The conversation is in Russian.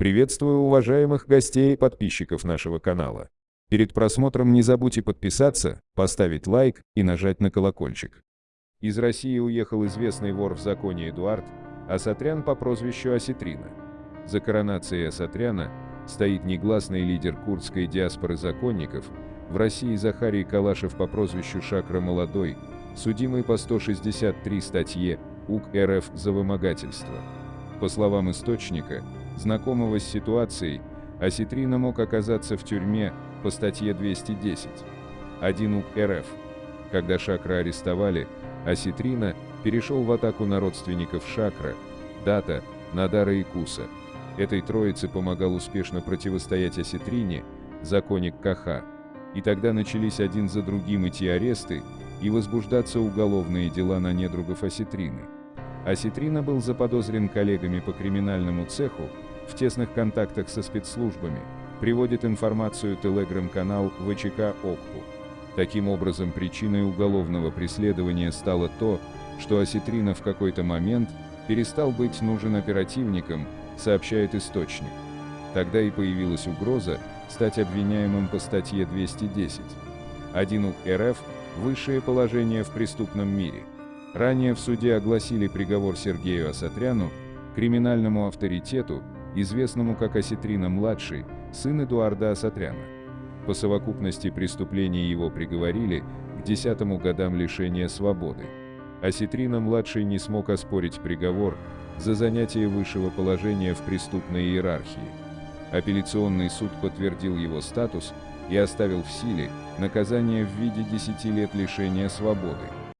Приветствую уважаемых гостей и подписчиков нашего канала. Перед просмотром не забудьте подписаться, поставить лайк и нажать на колокольчик. Из России уехал известный вор в законе Эдуард Асатрян по прозвищу Осетрина. За коронацией Асатряна стоит негласный лидер курдской диаспоры законников, в России Захарий Калашев по прозвищу Шакра Молодой, судимый по 163 статье УК РФ за вымогательство. По словам источника, знакомого с ситуацией, Осетрина мог оказаться в тюрьме по статье 210. 1 УК РФ. Когда Шакра арестовали, Осетрина перешел в атаку на родственников Шакра, Дата, Надара и Куса. Этой троице помогал успешно противостоять Осетрине, законник Каха. И тогда начались один за другим идти аресты и возбуждаться уголовные дела на недругов Осетрины. Осетрина был заподозрен коллегами по криминальному цеху в тесных контактах со спецслужбами, приводит информацию телеграм-канал ВЧК ОКПУ. Таким образом, причиной уголовного преследования стало то, что Осетрина в какой-то момент перестал быть нужен оперативникам, сообщает источник. Тогда и появилась угроза стать обвиняемым по статье 210. 1 УК РФ – высшее положение в преступном мире. Ранее в суде огласили приговор Сергею Асатряну, криминальному авторитету, известному как Осетрина-младший, сын Эдуарда Асатряна. По совокупности преступлений его приговорили к десятому годам лишения свободы. Осетрина-младший не смог оспорить приговор за занятие высшего положения в преступной иерархии. Апелляционный суд подтвердил его статус и оставил в силе наказание в виде 10 лет лишения свободы.